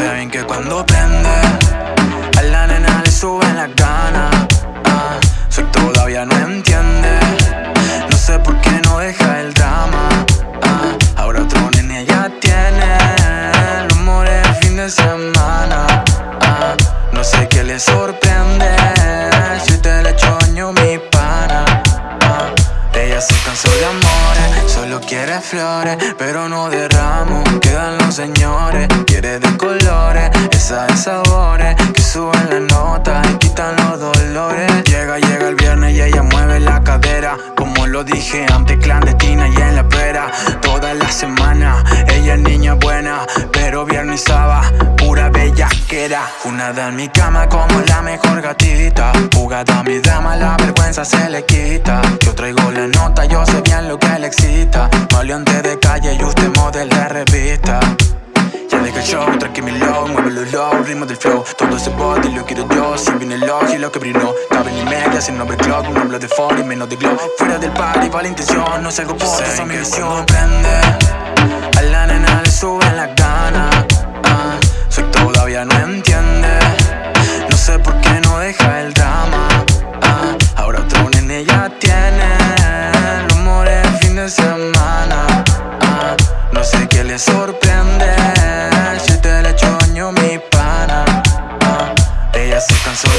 saben que cuando prende Flores Pero no derramo Quedan los señores Quiere de colores. Esa de sabores Que suben la nota Y quitan los dolores. Llega, llega el viernes Y ella mueve la cadera. Como lo dije antes Clandestina y en la pera. Toda la semana Ella es niña buena Pero viernes y sábado Pura bellaquera. Una en mi cama Como la mejor gatita. Jugada mi dama La vergüenza se le quita excita Maleante de calle Y usted model de revista. El show, tranqui mi low, muévelo low, ritmo del flow. Todo ese body lo quiero yo, si viene el y lo que brilló Cabe ni media, sin clock, un hablo de fall y menos de glow. Fuera del party, va la intención, no salgo por esa mi visión prende, a la nena le suben las ganas. Uh, Soy todavía no entiende, de uh, No sé qué le sorprende de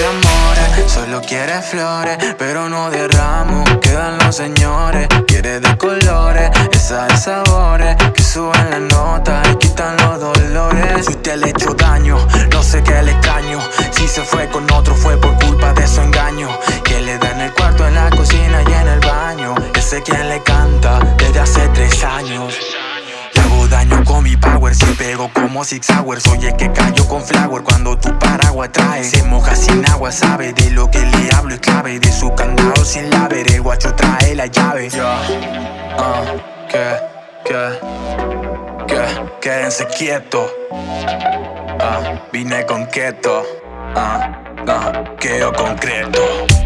amores Solo quiere flores, pero no derramo Quedan los señores, quiere de colores Esa de sabores, que suben la nota y quitan los dolores. Si usted le hecho daño, no sé qué le extraño. Si se fue con otro fue por Ese quien le canta desde hace tres años. Daño con mi power Si pego como Six Hours. Soy el que cayó con flower Cuando tu paraguas trae. Se moja sin agua, sabe De lo que le hablo es clave. De su candado sin laver El guacho trae la llave. Ya, ah, que, que, que Quédense quietos ah, Vine con keto ah, ah, Quedo concreto